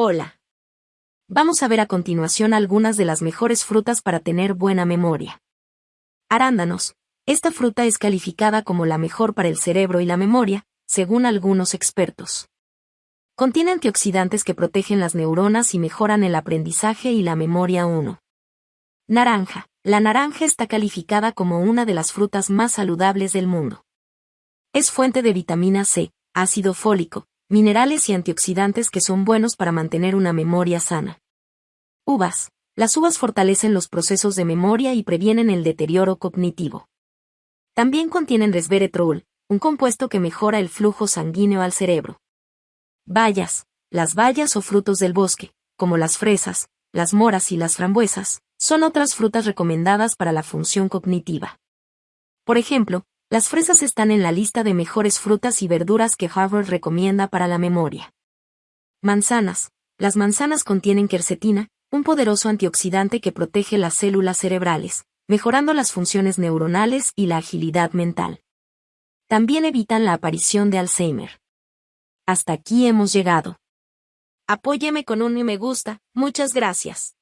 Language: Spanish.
Hola. Vamos a ver a continuación algunas de las mejores frutas para tener buena memoria. Arándanos. Esta fruta es calificada como la mejor para el cerebro y la memoria, según algunos expertos. Contiene antioxidantes que protegen las neuronas y mejoran el aprendizaje y la memoria 1. Naranja. La naranja está calificada como una de las frutas más saludables del mundo. Es fuente de vitamina C, ácido fólico, minerales y antioxidantes que son buenos para mantener una memoria sana. Uvas. Las uvas fortalecen los procesos de memoria y previenen el deterioro cognitivo. También contienen resveratrol, un compuesto que mejora el flujo sanguíneo al cerebro. Bayas. Las bayas o frutos del bosque, como las fresas, las moras y las frambuesas, son otras frutas recomendadas para la función cognitiva. Por ejemplo, las fresas están en la lista de mejores frutas y verduras que Harvard recomienda para la memoria. Manzanas. Las manzanas contienen quercetina, un poderoso antioxidante que protege las células cerebrales, mejorando las funciones neuronales y la agilidad mental. También evitan la aparición de Alzheimer. Hasta aquí hemos llegado. Apóyeme con un me gusta, muchas gracias.